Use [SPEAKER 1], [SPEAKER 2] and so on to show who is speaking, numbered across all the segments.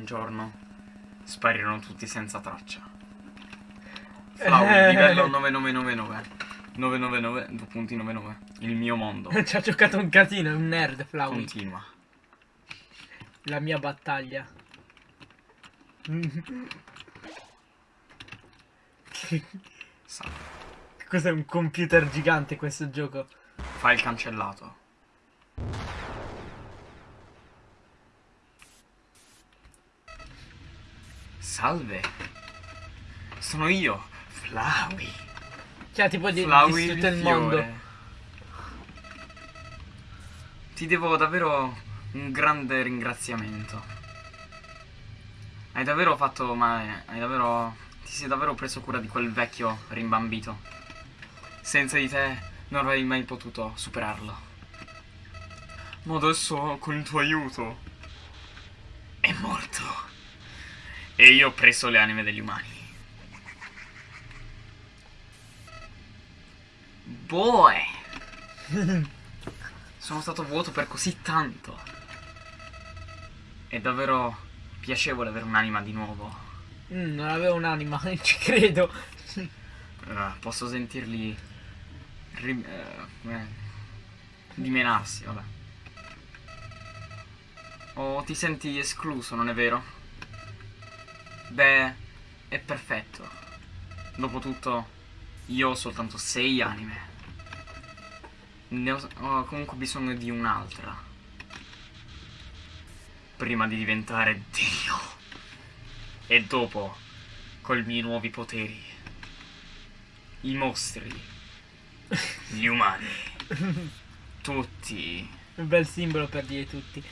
[SPEAKER 1] un giorno sparirono tutti senza traccia. Flower, livello 9999. 999, due punti 99. Il mio mondo.
[SPEAKER 2] Ci ha giocato un casino, è un nerd, Flowey.
[SPEAKER 1] Continua.
[SPEAKER 2] La mia battaglia. Cos'è un computer gigante questo gioco?
[SPEAKER 1] File cancellato. Salve. Sono io, Flowey.
[SPEAKER 2] Cioè, tipo di,
[SPEAKER 1] Flowey
[SPEAKER 2] di tutto il
[SPEAKER 1] fiore.
[SPEAKER 2] mondo.
[SPEAKER 1] Ti devo davvero un grande ringraziamento. Hai davvero fatto male, hai davvero... Ti sei davvero preso cura di quel vecchio rimbambito. Senza di te non avrei mai potuto superarlo. Ma adesso con il tuo aiuto è morto. E io ho preso le anime degli umani. Boy! Sono stato vuoto per così tanto. È davvero piacevole avere un'anima di nuovo.
[SPEAKER 2] Mm, non avevo un'anima, ci credo.
[SPEAKER 1] Eh, posso sentirli ri- eh, come- dimenarsi, vabbè. Oh, ti senti escluso, non è vero? Beh, è perfetto. Dopotutto, io ho soltanto sei anime. Ne ho, ho comunque bisogno di un'altra. Prima di diventare Dio. E dopo, con i miei nuovi poteri. I mostri. Gli umani. Tutti.
[SPEAKER 2] Un bel simbolo per dire tutti.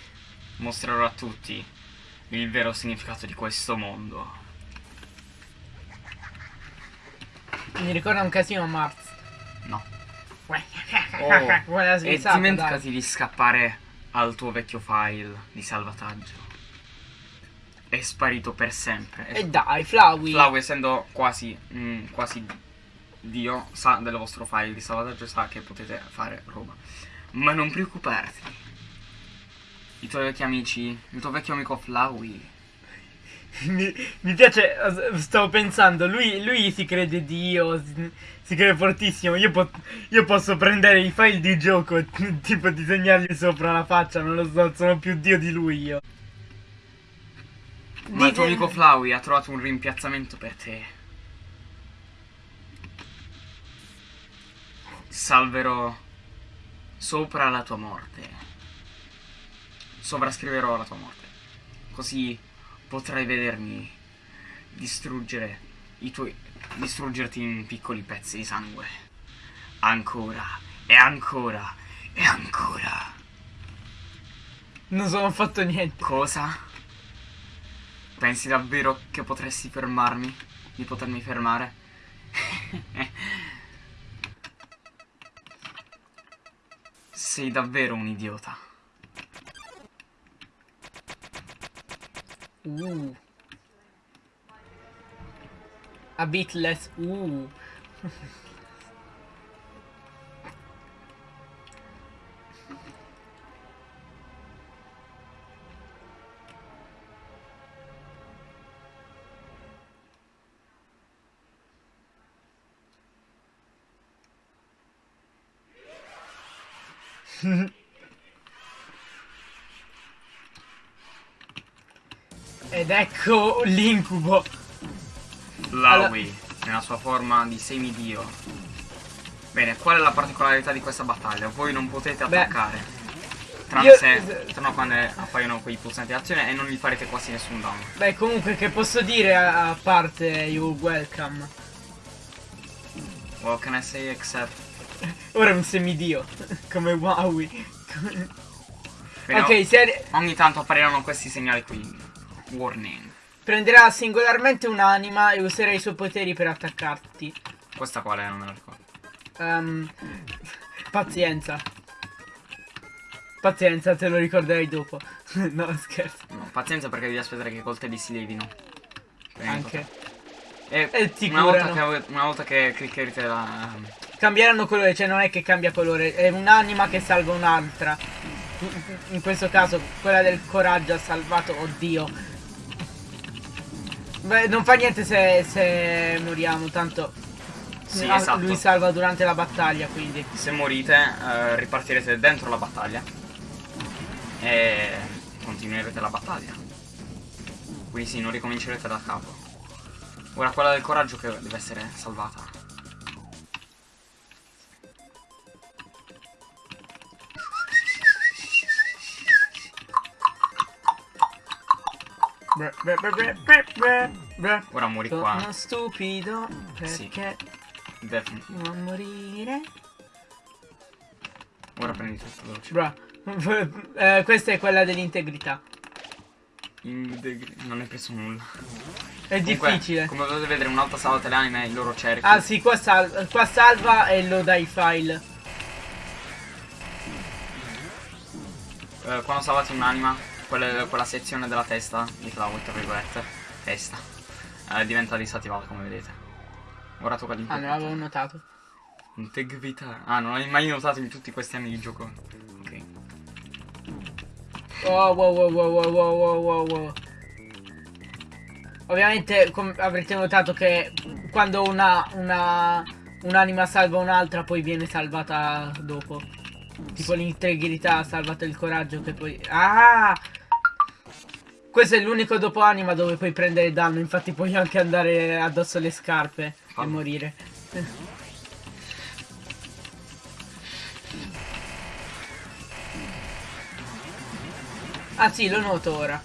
[SPEAKER 1] Mostrerò a tutti il vero significato di questo mondo.
[SPEAKER 2] Mi ricorda un casino Mars.
[SPEAKER 1] No.
[SPEAKER 2] Guarda la
[SPEAKER 1] e dimenticati di scappare al tuo vecchio file di salvataggio. È sparito per sempre.
[SPEAKER 2] E dai, Flowey.
[SPEAKER 1] Flau, essendo quasi, mm, quasi Dio, sa del vostro file di salvataggio, sa che potete fare roba. Ma non preoccuparti. I tuoi vecchi amici, il tuo vecchio amico Flowey,
[SPEAKER 2] Mi, mi piace, stavo pensando, lui, lui si crede Dio, si, si crede fortissimo. Io, po- io posso prendere i file di gioco e tipo disegnargli sopra la faccia, non lo so, sono più Dio di lui io.
[SPEAKER 1] Ma il tuo
[SPEAKER 2] Dite-
[SPEAKER 1] amico Flowey ha trovato un rimpiazzamento per te. Salverò sopra la tua morte. Sovrascriverò la tua morte. Così potrai vedermi distruggere i tuoi. distruggerti in piccoli pezzi di sangue. Ancora e ancora e ancora.
[SPEAKER 2] Non sono fatto niente.
[SPEAKER 1] Cosa? Pensi davvero che potresti fermarmi? Di potermi fermare? Sei davvero un idiota.
[SPEAKER 2] Uh. A bit less. Uh. Ed ecco l'incubo.
[SPEAKER 1] Flowey, nella sua forma di semidio. Bene, qual è la particolarità di questa battaglia? Voi non potete
[SPEAKER 2] Beh,
[SPEAKER 1] attaccare. Tranne
[SPEAKER 2] io-
[SPEAKER 1] se, tranne quando appaiono quei pulsanti di azione e non gli farete quasi nessun danno.
[SPEAKER 2] Beh, comunque, che posso dire a, parte you welcome?
[SPEAKER 1] What can I say except...
[SPEAKER 2] Ora è un semidio. Come Wowie. Ok, se
[SPEAKER 1] Ogni tanto appariranno questi segnali qui. Warning.
[SPEAKER 2] prenderà singolarmente un'anima e userà i suoi poteri per attaccarti.
[SPEAKER 1] Questa qual è? Non me la ricordo.
[SPEAKER 2] Ehm, pazienza. Pazienza, te lo ricorderai dopo. no, scherzo.
[SPEAKER 1] No, pazienza perché devi aspettare che i coltelli si levino. Di
[SPEAKER 2] Anche.
[SPEAKER 1] E,
[SPEAKER 2] E ti
[SPEAKER 1] una, volta che, una volta che cliccherete la...
[SPEAKER 2] Cambieranno colore, cioè non è che cambia colore, è un'anima che salva un'altra. In questo caso quella del coraggio ha salvato, oddio, Beh, non fa niente se, se moriamo, tanto
[SPEAKER 1] Sì,
[SPEAKER 2] ah,
[SPEAKER 1] esatto.
[SPEAKER 2] lui salva durante la battaglia, quindi.
[SPEAKER 1] Se morite, eh, ripartirete dentro la battaglia. E continuerete la battaglia. Quindi sì, non ricomincerete da capo. Ora quella del coraggio che deve essere salvata. Ora muori qua.
[SPEAKER 2] Sono stupido
[SPEAKER 1] Sì.
[SPEAKER 2] perché
[SPEAKER 1] Definitely.
[SPEAKER 2] devo morire.
[SPEAKER 1] Ora prendi tutto veloce.
[SPEAKER 2] Bra. Eh, questa è quella dell'integrità.
[SPEAKER 1] Non hai preso nulla.
[SPEAKER 2] È
[SPEAKER 1] Comunque,
[SPEAKER 2] difficile.
[SPEAKER 1] Come potete vedere, un'altra sala teleanime i loro cerchi.
[SPEAKER 2] Ah sì, qua, sal- qua salva e lo dai file.
[SPEAKER 1] Eh, quando salvate un'anima, quella, quella sezione della testa di Cloud, tra virgolette, testa, eh, diventa disattivata come vedete. Ora tocca l'integrità.
[SPEAKER 2] Ah, non l'avevo notato.
[SPEAKER 1] Integrità. Ah, non l'hai mai notato in tutti questi anni di gioco. Ok.
[SPEAKER 2] Wow, wow, wow, wow, wow, wow, wow, wow. Ovviamente avrete notato che quando una, una un'anima salva un'altra poi viene salvata dopo. Tipo l'integrità ha salvato il coraggio che poi... Ah! Questo è l'unico dopo anima dove puoi prendere danno, infatti puoi anche andare addosso alle scarpe e
[SPEAKER 1] Fallo.
[SPEAKER 2] morire. Ah sì, lo noto ora.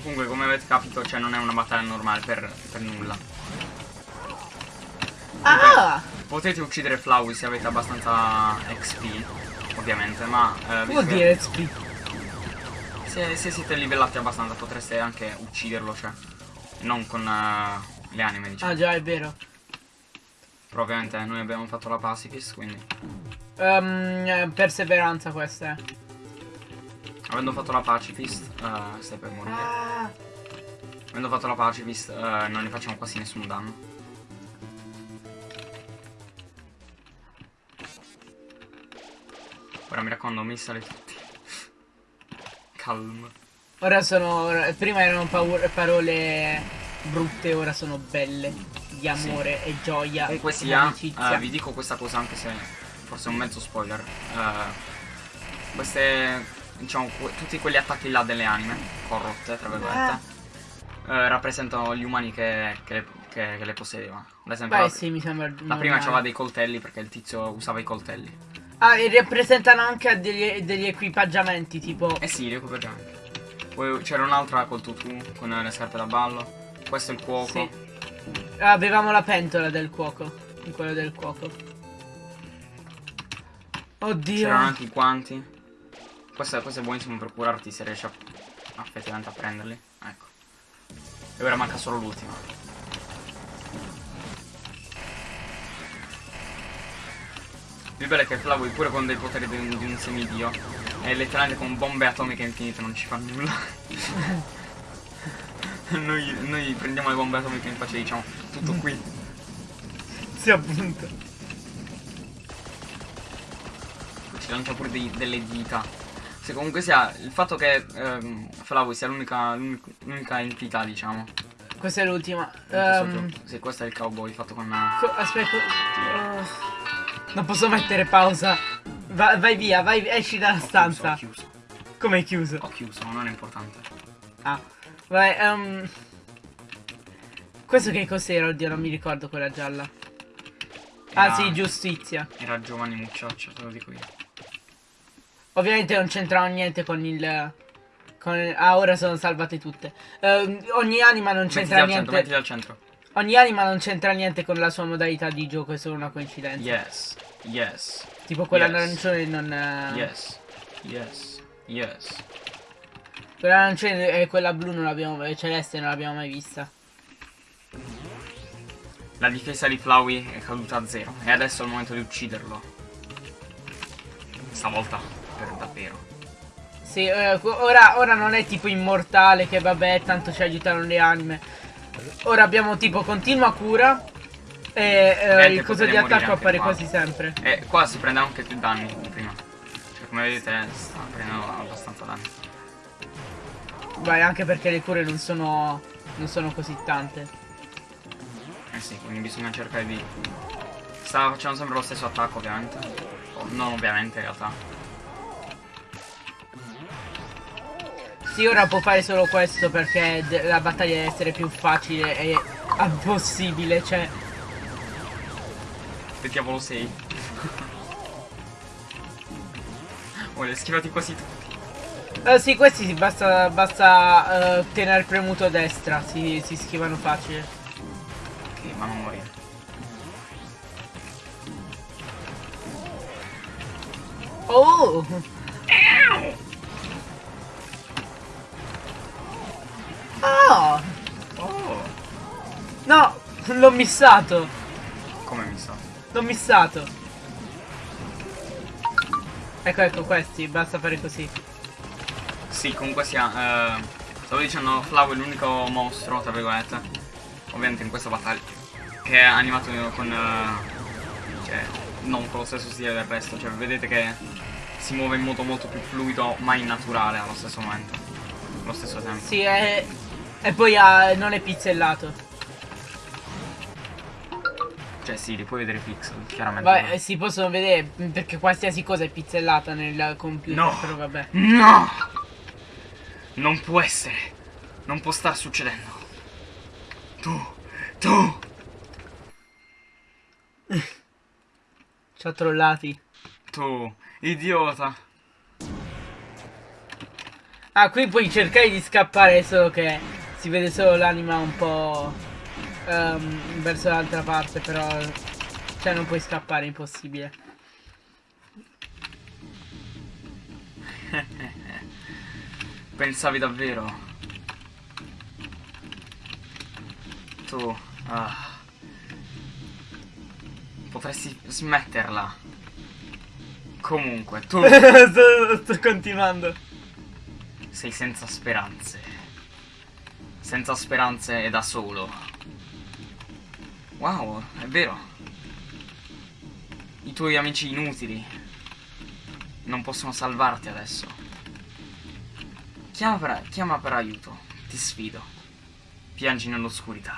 [SPEAKER 1] Comunque, come avete capito, cioè non è una battaglia normale per, per nulla.
[SPEAKER 2] Ah!
[SPEAKER 1] Potete uccidere Flowey se avete abbastanza XP, ovviamente, ma... Eh,
[SPEAKER 2] Vuol dire XP.
[SPEAKER 1] Se, se siete livellati abbastanza potreste anche ucciderlo, cioè. Non con eh, le anime, diciamo.
[SPEAKER 2] Ah già, è vero.
[SPEAKER 1] Però ovviamente noi abbiamo fatto la pacifist, quindi.
[SPEAKER 2] Eh, perseveranza questa è.
[SPEAKER 1] Avendo fatto la pacifist, eh, stai per morire.
[SPEAKER 2] Ah!
[SPEAKER 1] Avendo fatto la pacifist, eh, non ne facciamo quasi nessun danno. Ora mi raccomando, missale tutti. Calm.
[SPEAKER 2] Ora sono. prima erano parole brutte, ora sono belle. Di amore e gioia.
[SPEAKER 1] Comunque
[SPEAKER 2] e
[SPEAKER 1] sia, eh, vi dico questa cosa anche se forse è un mezzo spoiler. Eh, queste, diciamo, tutti quegli attacchi là delle anime, corrotte, tra virgolette, eh, rappresentano gli umani che, che le, che- che le possedevano. Ad esempio,
[SPEAKER 2] Beh,
[SPEAKER 1] la,
[SPEAKER 2] sì, mi sembra.
[SPEAKER 1] la prima aveva dei coltelli perché il tizio usava i coltelli.
[SPEAKER 2] Ah, e rappresentano anche degli, degli equipaggiamenti, tipo.
[SPEAKER 1] Eh sì, li anche. Poi c'era un'altra col tutù, con le scarpe da ballo. Questo è il cuoco.
[SPEAKER 2] Sì. Avevamo la pentola del cuoco. Di quello del cuoco. Oddio.
[SPEAKER 1] C'erano anche i guanti. Questo, questo è buonissimo per curarti se riesci a, effettivamente a prenderli. Ecco. E ora manca solo l'ultima. Il bello è che Flavio pure con dei poteri di un, di un semidio è letteralmente con bombe atomiche infinite non ci fa nulla. noi, noi prendiamo le bombe atomiche in faccia e diciamo tutto qui.
[SPEAKER 2] Sì, appunto.
[SPEAKER 1] ci lancia pure dei- delle dita. Se comunque sia il fatto che ehm, Flavio sia l'unica entità, diciamo.
[SPEAKER 2] Questa è l'ultima.
[SPEAKER 1] gioco. Sì, questo è il cowboy fatto con.
[SPEAKER 2] co- aspetta. oh. Non posso mettere pausa. Va- vai via, vai, esci dalla
[SPEAKER 1] ho chiuso,
[SPEAKER 2] stanza.
[SPEAKER 1] Ho chiuso,
[SPEAKER 2] Come chiuso?
[SPEAKER 1] ho chiuso, non è importante.
[SPEAKER 2] Ah. Vai, ehm. Questo che cos'era? Oddio, non mi ricordo quella gialla. Ah
[SPEAKER 1] Era-
[SPEAKER 2] sì, giustizia.
[SPEAKER 1] Era Giovanni Muccioccio, te lo dico io.
[SPEAKER 2] Ovviamente non c'entrava niente con il. Con il- ah, ora sono salvate tutte. Ehm, ogni anima non c'entra
[SPEAKER 1] al centro, mettiti
[SPEAKER 2] niente.
[SPEAKER 1] al centro.
[SPEAKER 2] Ogni anima non c'entra niente con la sua modalità di gioco, è solo una coincidenza.
[SPEAKER 1] Yes, yes,
[SPEAKER 2] Tipo quella
[SPEAKER 1] Yes.
[SPEAKER 2] arancione non. eh,
[SPEAKER 1] yes, yes, yes.
[SPEAKER 2] Quella arancione e quella blu non l'abbiamo. celeste non l'abbiamo mai vista.
[SPEAKER 1] La difesa di Flowey è caduta a zero. E adesso è il momento di ucciderlo. Stavolta, per davvero.
[SPEAKER 2] Sì, eh, ora, ora non è tipo immortale che vabbè, tanto ci aiutano le anime. Ora abbiamo tipo continua cura. E eh, il coso di attacco appare
[SPEAKER 1] qua.
[SPEAKER 2] quasi sempre.
[SPEAKER 1] E qua si prende anche più danni prima. Cioè, come vedete, sta prendendo abbastanza danni.
[SPEAKER 2] Vai, anche perché le cure non sono non sono così tante.
[SPEAKER 1] Eh sì, quindi bisogna cercare di... Sta facendo sempre lo stesso attacco ovviamente. O, non ovviamente in realtà.
[SPEAKER 2] Sì, ora può fare solo questo perché la battaglia deve essere più facile e possibile, cioè...
[SPEAKER 1] Che diavolo sei? oh, li hai schivati quasi tutti.
[SPEAKER 2] Eh, sì, questi si basta, basta eh, tenere premuto a destra, si, si schivano facile.
[SPEAKER 1] Ok, ma non morire.
[SPEAKER 2] Oh! Oh!
[SPEAKER 1] Oh!
[SPEAKER 2] No! L'ho missato! L'ho missato! Ecco, ecco, questi, basta fare così.
[SPEAKER 1] Sì, comunque sia, eh, stavo dicendo, Flau è l'unico mostro, tra virgolette, ovviamente in questa battaglia, che è animato con, eh, cioè, non con lo stesso stile del resto, cioè vedete che si muove in modo molto più fluido, ma innaturale allo stesso momento, allo stesso tempo.
[SPEAKER 2] Sì, e, e poi ah, non è pizzellato.
[SPEAKER 1] Cioè sì, li puoi vedere pixel, chiaramente.
[SPEAKER 2] Vabbè, eh, si possono vedere perché qualsiasi cosa è pizzellata nel computer,
[SPEAKER 1] No.
[SPEAKER 2] però vabbè.
[SPEAKER 1] No! Non può essere, non può star succedendo. Tu, tu,
[SPEAKER 2] Ci ho trollati.
[SPEAKER 1] tu, idiota.
[SPEAKER 2] Ah, qui puoi cercare di scappare, solo che si vede solo l'anima un po' ehm, verso l'altra parte, però... Cioè non puoi scappare, è impossibile.
[SPEAKER 1] Pensavi davvero? Tu, ah. Potresti smetterla. Comunque, tu
[SPEAKER 2] sto, sto continuando.
[SPEAKER 1] sei senza speranze. Senza speranze e da solo. Wow, è vero. I tuoi amici inutili non possono salvarti adesso. Chiama per, chiama per aiuto, ti sfido. Piangi nell'oscurità.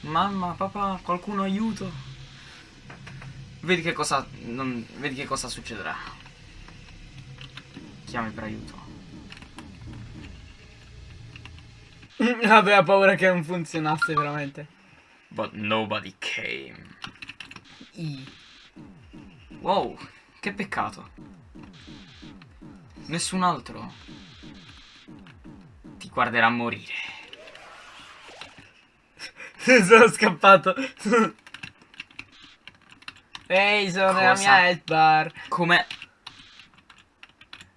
[SPEAKER 1] Mamma, papà, qualcuno aiuto. Vedi che cosa. non- vedi che cosa succederà. Chiami per aiuto.
[SPEAKER 2] Aveva paura che non funzionasse veramente.
[SPEAKER 1] But nobody came.
[SPEAKER 2] I.
[SPEAKER 1] Wow, che peccato. Nessun altro ti guarderà morire.
[SPEAKER 2] sono scappato. Ehi, sono nella
[SPEAKER 1] Cosa?
[SPEAKER 2] mia health bar.
[SPEAKER 1] Come?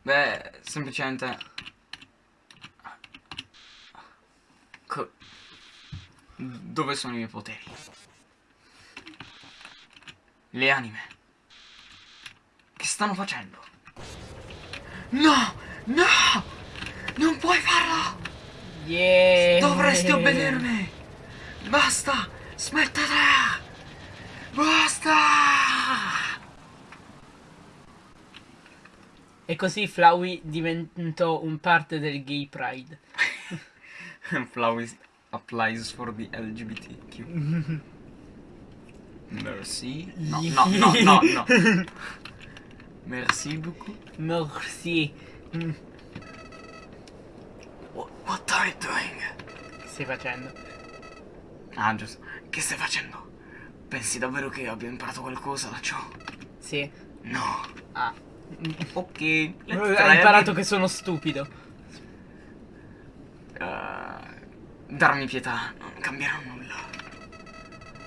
[SPEAKER 1] Beh, semplicemente... Dove sono i miei poteri? Le anime. Che stanno facendo? No! No! Non puoi farlo!
[SPEAKER 2] Yeah.
[SPEAKER 1] Dovresti obbedermi! Basta! Smettetela! Basta!
[SPEAKER 2] E così Flowey diventò un parte del gay pride.
[SPEAKER 1] Flowers applies for the LGBTQ. Merci. No, no, no, no, no. Merci beaucoup.
[SPEAKER 2] Merci.
[SPEAKER 1] What, what are you doing?
[SPEAKER 2] Che stai facendo?
[SPEAKER 1] Ah, giusto. Che stai facendo? Pensi davvero che abbia imparato qualcosa da ciò?
[SPEAKER 2] Sì.
[SPEAKER 1] No.
[SPEAKER 2] Ah.
[SPEAKER 1] Ok.
[SPEAKER 2] Hai imparato che sono stupido.
[SPEAKER 1] Eh, darmi pietà non cambierà nulla.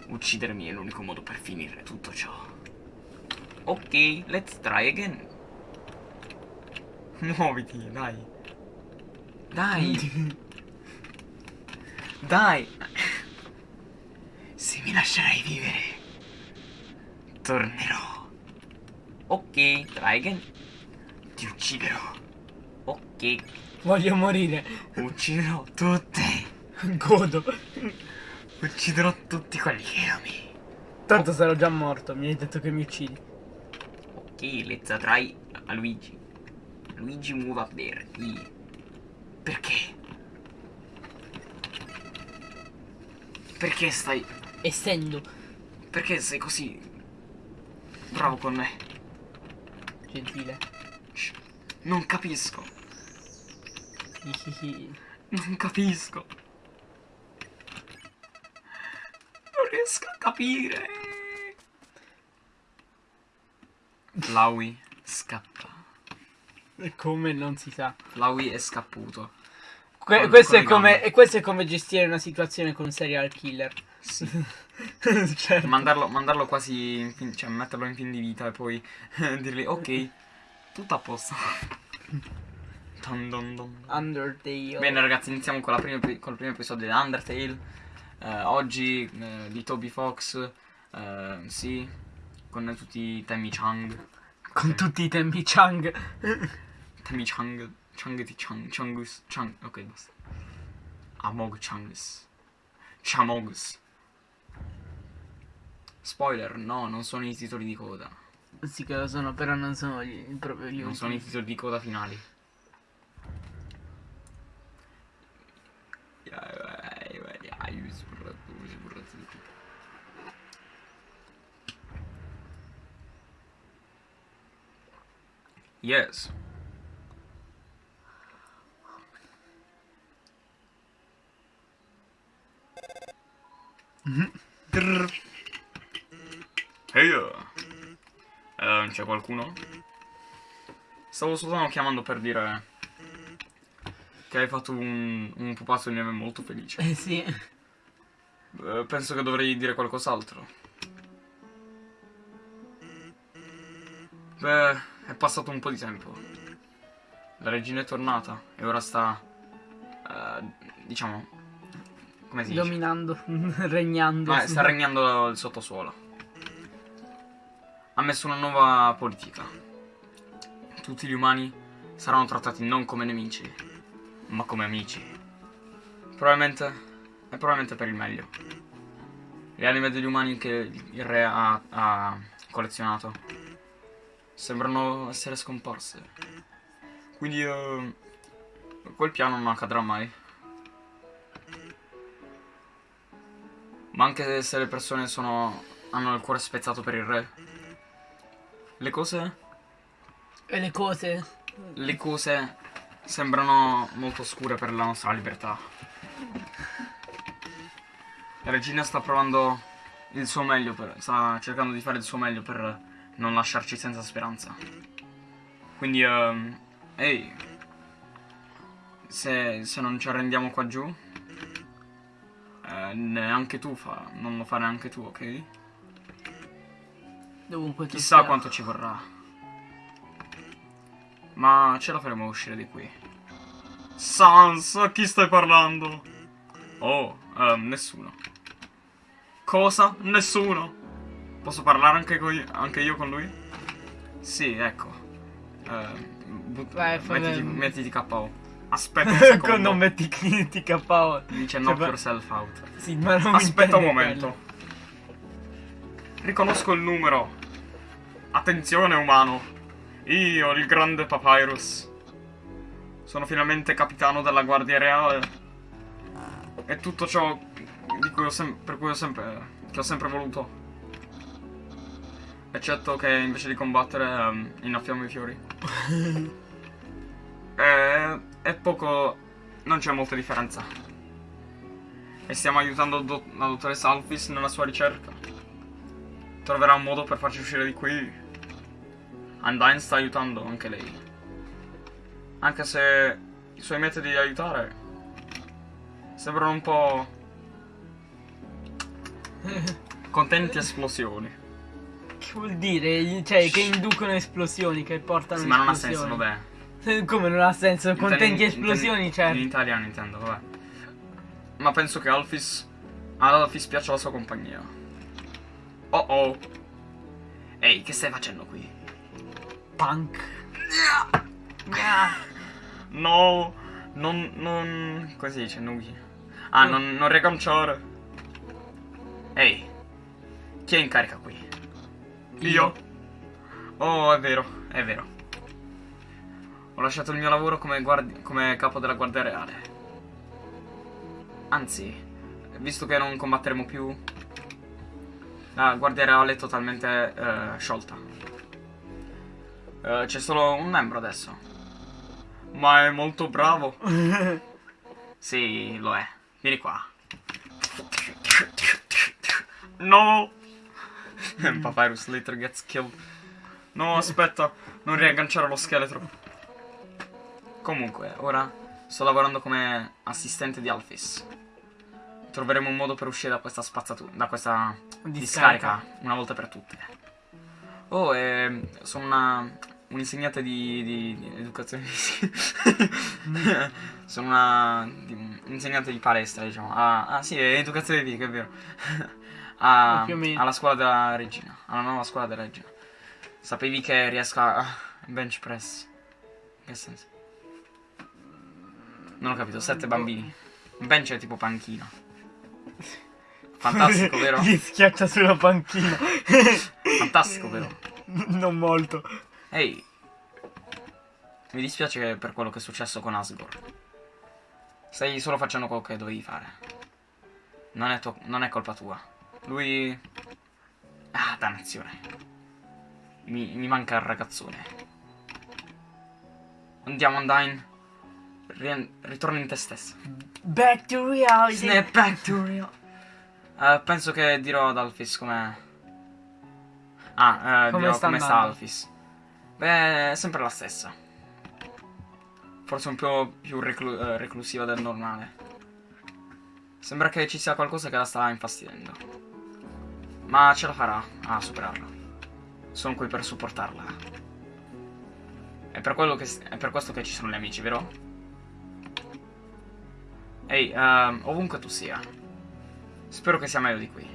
[SPEAKER 1] Uccidermi è l'unico modo per finire tutto ciò. Ok, let's try again. Muoviti, dai. Dai. dai. Se mi lascerai vivere, tornerò. Ok, try again. Ti ucciderò. Ok,
[SPEAKER 2] Voglio morire.
[SPEAKER 1] ucciderò tutti.
[SPEAKER 2] Godo.
[SPEAKER 1] Ucciderò tutti quelli che ami.
[SPEAKER 2] Tanto sarò già morto, mi hai detto che mi uccidi.
[SPEAKER 1] Ok, let's try a Luigi. Luigi a verdi. Perché? Perché stai...
[SPEAKER 2] Essendo
[SPEAKER 1] Perché sei così... Bravo con me?
[SPEAKER 2] gentile.
[SPEAKER 1] Non capisco. Non capisco. Non riesco a capire. Flowey scappa.
[SPEAKER 2] Come non si sa.
[SPEAKER 1] Flowey è scapputo.
[SPEAKER 2] Que-
[SPEAKER 1] Con-
[SPEAKER 2] questo,
[SPEAKER 1] con
[SPEAKER 2] è come, e questo è come gestire una situazione con un serial killer.
[SPEAKER 1] Sì.
[SPEAKER 2] certo.
[SPEAKER 1] Mandarlo, mandarlo quasi in fin, cioè metterlo in fin di vita e poi dirgli ok, tutto a posto. Dun dun dun.
[SPEAKER 2] Undertale.
[SPEAKER 1] Bene ragazzi, iniziamo con, prima col primo episodio di Undertale. Eh, oggi eh, di Toby Fox, eh, sì, con tutti i temi Chang.
[SPEAKER 2] Con tutti i tempi Chang.
[SPEAKER 1] Temi Chang, Chang di Chang, Changus, Chang, ok basta. Amog Changus. Chamogus. Spoiler, no, non sono i titoli di coda.
[SPEAKER 2] sì che lo sono, però non sono gli, proprio gli
[SPEAKER 1] Non sono i
[SPEAKER 2] ultimi.
[SPEAKER 1] titoli di coda finali. Yes. Drrr. Ehi, eh, c'è qualcuno? Stavo soltanto chiamando per dire che hai fatto un, un pupazzo di neve molto felice.
[SPEAKER 2] Eh sì.
[SPEAKER 1] Eh, penso che dovrei dire qualcos'altro. Beh, è passato un po' di tempo. La regina è tornata e ora sta... eh, diciamo... Come si dice?
[SPEAKER 2] Dominando, regnando.
[SPEAKER 1] Ah, sta regnando il sottosuolo. Ha messo una nuova politica. Tutti gli umani saranno trattati non come nemici, ma come amici. Probabilmente è probabilmente per il meglio. Le anime degli umani che il re ha, ha collezionato sembrano essere scomparse. Quindi eh, quel piano non accadrà mai. Ma anche se le persone sono, hanno il cuore spezzato per il re, le cose,
[SPEAKER 2] E le cose.
[SPEAKER 1] le cose sembrano molto scure per la nostra libertà. La regina sta provando il suo meglio, per, sta cercando di fare il suo meglio per non lasciarci senza speranza. Quindi, ehm, ehi, se, se non ci arrendiamo qua giù, eh, neanche tu fa, non lo fare anche tu, ok?
[SPEAKER 2] Dovunque tu
[SPEAKER 1] Chissà quanto ci vorrà. Ma ce la faremo uscire di qui. Sans, a chi stai parlando? Oh, ehm, nessuno. Cosa? Nessuno? Posso parlare anche, coi- anche io con lui? Sì, ecco. But-
[SPEAKER 2] Vai,
[SPEAKER 1] mettiti, mettiti KO. Aspetta un secondo.
[SPEAKER 2] Con non metti ti KO.
[SPEAKER 1] Dice
[SPEAKER 2] Cioè,
[SPEAKER 1] knock
[SPEAKER 2] va-
[SPEAKER 1] yourself out.
[SPEAKER 2] Sì, ma non
[SPEAKER 1] Aspetta un momento. Riconosco il numero. Attenzione umano. Io, il grande Papyrus. Sono finalmente capitano della Guardia Reale. E tutto ciò di cui ho sem- per cui ho sempre, che ho sempre voluto. Eccetto che invece di combattere ehm, innaffiamo i fiori. e, è poco... non c'è molta differenza. E stiamo aiutando do- la dottoressa Alphys nella sua ricerca. Troverà un modo per farci uscire di qui. Undyne sta aiutando anche lei. Anche se i suoi metodi di aiutare sembrano un po' contenti esplosioni.
[SPEAKER 2] Che vuol dire? Cioè, che inducono esplosioni, che portano
[SPEAKER 1] Sì, ma non ha senso, vabbè.
[SPEAKER 2] Come non ha senso? Contenti esplosioni,
[SPEAKER 1] intendi-
[SPEAKER 2] certo.
[SPEAKER 1] In italiano intendo, vabbè. Ma penso che Alphys. Ad Alphys piaccia la sua compagnia. Oh oh. Ehi, che stai facendo qui?
[SPEAKER 2] Punk.
[SPEAKER 1] No, non. non. come si dice? Nugi. Ah, non, non riconciare. Ehi, chi è in carica qui? Io? Oh, è vero, è vero. Ho lasciato il mio lavoro come, guardi- come capo della Guardia Reale. Anzi, visto che non combatteremo più, la guardia reale è totalmente eh, sciolta. Eh, C'è solo un membro adesso. Ma è molto bravo. Sì, lo è. Vieni qua. No! Papyrus later gets killed. No, aspetta, non riagganciare lo scheletro. Comunque, ora sto lavorando come assistente di Alphys. Troveremo un modo per uscire da questa spazzatura, da questa
[SPEAKER 2] Discarica.
[SPEAKER 1] discarica, una volta per tutte. Oh, e sono una, un'insegnante di, di- di educazione fisica. sono una di- un'insegnante di palestra, diciamo. Ah, ah, sì, è educazione fisica, è vero. A-
[SPEAKER 2] o meno.
[SPEAKER 1] alla scuola della regina, alla nuova scuola della regina. Sapevi che riesco a bench press? In che senso? Non ho capito, sette bambini. Bench è tipo panchina. Fantastico, vero?
[SPEAKER 2] Gli schiaccia sulla panchina.
[SPEAKER 1] Fantastico, vero?
[SPEAKER 2] non molto.
[SPEAKER 1] Ehi, mi dispiace per quello che è successo con Asgore. Stai solo facendo quello che dovevi fare. Non è, non è colpa tua. Lui... Ah, dannazione. Mi, mi manca il ragazzone. Andiamo, Undyne. Rien- ritorna in te stesso.
[SPEAKER 2] Back to reality.
[SPEAKER 1] Snap back to real. Eh, penso che dirò ad Alphys come. Ah, eh,
[SPEAKER 2] Come
[SPEAKER 1] dirò
[SPEAKER 2] sta
[SPEAKER 1] come sta? Alphys. Beh, è sempre la stessa. Forse un po' più reclu- eh, reclusiva del normale. Sembra che ci sia qualcosa che la sta infastidendo. Ma ce la farà a superarlo. Sono qui per supportarla. È per, quello che è per questo che ci sono gli amici, vero? Ehi, ehm, ovunque tu sia. Spero che sia meglio di qui.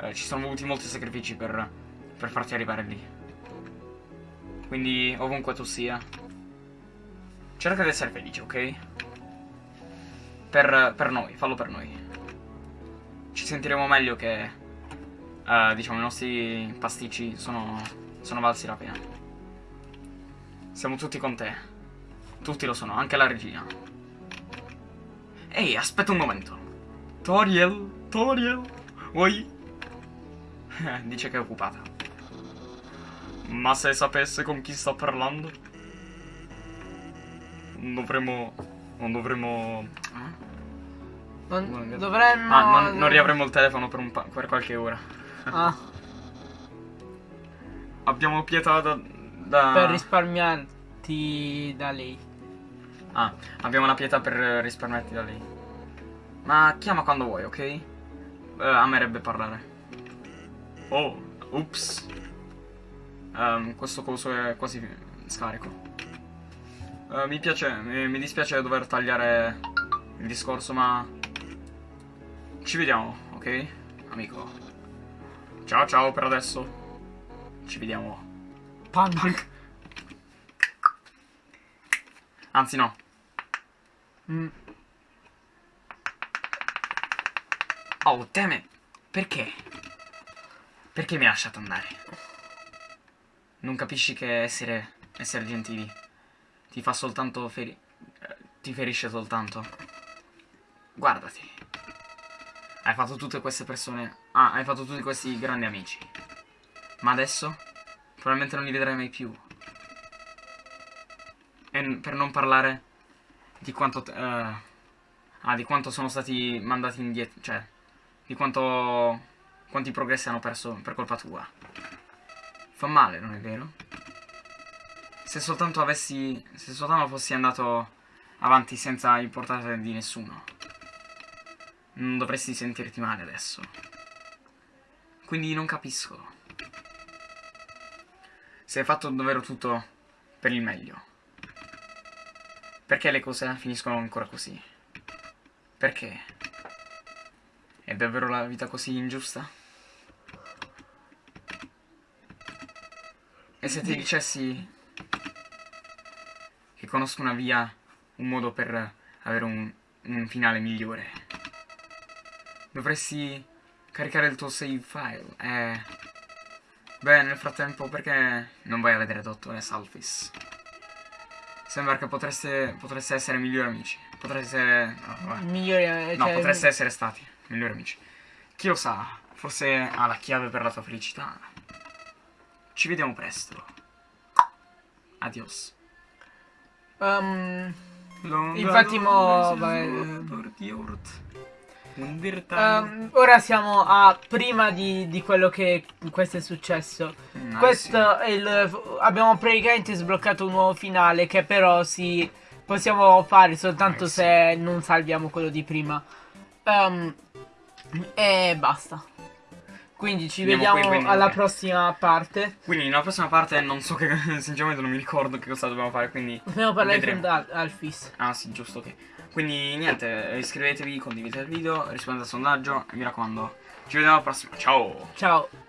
[SPEAKER 1] Eh, ci sono voluti molti sacrifici per, per farti arrivare lì. Quindi, ovunque tu sia, cerca di essere felice, ok? Per, per noi, fallo per noi. Ci sentiremo meglio che, eh, diciamo, i nostri pasticci sono, sono valsi la pena. Siamo tutti con te. Tutti lo sono, anche la regina. Ehi, aspetta un momento. Toriel, Toriel, vuoi? Eh, Dice che è occupata. Ma se sapesse con chi sta parlando? Non dovremmo... Non dovremmo... eh?
[SPEAKER 2] Non, dovremmo...
[SPEAKER 1] Ah, non, non riavremo il telefono per, un pa- per qualche ora.
[SPEAKER 2] Ah,
[SPEAKER 1] Abbiamo pietà da... da-
[SPEAKER 2] per risparmiarti da lei.
[SPEAKER 1] Ah, abbiamo la pietà per risparmiarti da lei. Ma chiama quando vuoi, ok? Eh, amerebbe parlare. Oh, ups. Ehm, questo coso è quasi scarico. Eh, mi piace, mi, mi dispiace dover tagliare il discorso, ma... Ci vediamo, ok? Amico. Ciao ciao per adesso. Ci vediamo.
[SPEAKER 2] Punk.
[SPEAKER 1] Anzi no,
[SPEAKER 2] Mm,
[SPEAKER 1] Oh, it. Perché? Perché mi hai lasciato andare? Non capisci che essere, essere gentili ti fa soltanto feri... eh, ti ferisce soltanto? Guardati. Hai fatto tutte queste persone... Ah, hai fatto tutti questi grandi amici. Ma adesso? Probabilmente non li vedrai mai più. E per non parlare di quanto... eh, ah, di quanto sono stati mandati indietro... Cioè, di quanto... quanti progressi hanno perso per colpa tua. Fa male, non è vero? Se soltanto avessi... se soltanto fossi andato avanti senza importare di nessuno. Non dovresti sentirti male adesso. Quindi non capisco. Se hai fatto davvero tutto per il meglio. Perché le cose finiscono ancora così? Perché? È davvero la vita così ingiusta? E se ti dicessi che conosco una via, un modo per avere un, un finale migliore, dovresti caricare il tuo save file e... Beh, nel frattempo perché non vai a vedere Dottore Salfis? Sembra che potreste, potreste essere migliori amici. Potreste... no.
[SPEAKER 2] Migliori, eh,
[SPEAKER 1] No,
[SPEAKER 2] cioè,
[SPEAKER 1] potreste essere stati migliori amici. Chi lo sa, forse ha la chiave per la tua felicità. Ci vediamo presto. Adios.
[SPEAKER 2] ehm, Infatti mo- vabbè, ehm, ora siamo a prima di, di quello che questo è successo.
[SPEAKER 1] Mm,
[SPEAKER 2] Questo è il. Abbiamo praticamente sbloccato un nuovo finale che però si. Possiamo fare soltanto
[SPEAKER 1] Nice.
[SPEAKER 2] se non salviamo quello di prima. Ehm, e basta. Quindi ci
[SPEAKER 1] Andiamo qui,
[SPEAKER 2] vediamo
[SPEAKER 1] quindi,
[SPEAKER 2] alla prossima parte.
[SPEAKER 1] Quindi nella prossima parte non so che sinceramente non mi ricordo che cosa dobbiamo fare, quindi
[SPEAKER 2] Dobbiamo parlare
[SPEAKER 1] vedremo.
[SPEAKER 2] con Al- Alfis.
[SPEAKER 1] Ah sì, giusto, ok. Quindi niente, iscrivetevi, condividete il video, rispondete al sondaggio e mi raccomando, ci vediamo alla prossima. Ciao!
[SPEAKER 2] Ciao.